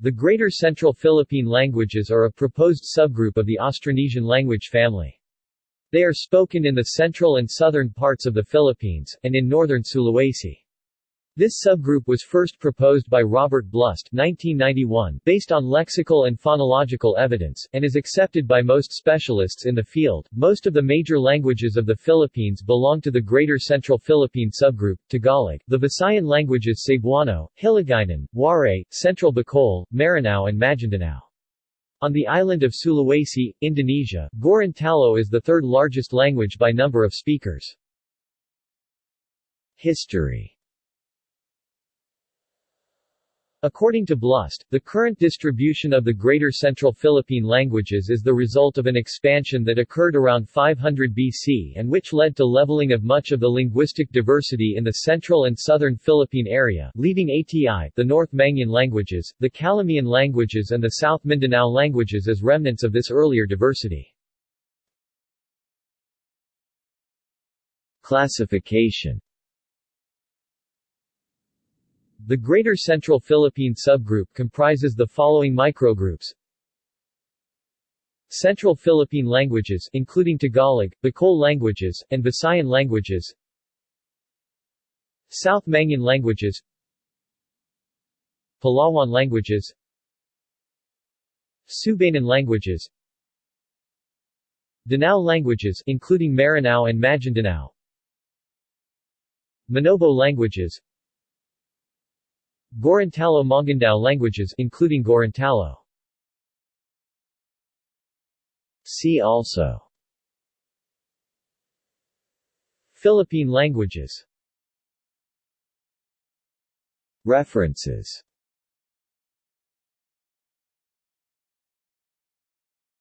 The Greater Central Philippine languages are a proposed subgroup of the Austronesian language family. They are spoken in the central and southern parts of the Philippines, and in northern Sulawesi. This subgroup was first proposed by Robert Blust 1991 based on lexical and phonological evidence, and is accepted by most specialists in the field. Most of the major languages of the Philippines belong to the Greater Central Philippine subgroup, Tagalog, the Visayan languages Cebuano, Hiligaynon, Waray, Central Bicol, Maranao and Maguindanao. On the island of Sulawesi, Indonesia, Gorontalo is the third largest language by number of speakers. History According to Blust, the current distribution of the Greater Central Philippine languages is the result of an expansion that occurred around 500 BC and which led to leveling of much of the linguistic diversity in the central and southern Philippine area, leaving ATI, the North Mangyan languages, the Calamian languages and the South Mindanao languages as remnants of this earlier diversity. Classification the Greater Central Philippine subgroup comprises the following microgroups. Central Philippine languages including Tagalog, Bicol languages, and Visayan languages. South Mangyan languages. Palawan languages. Subanen languages. Danao languages including Maranao and Maguindanao Manobo languages Gorontalo Mongondow languages including Gorontalo. See also. Philippine languages. References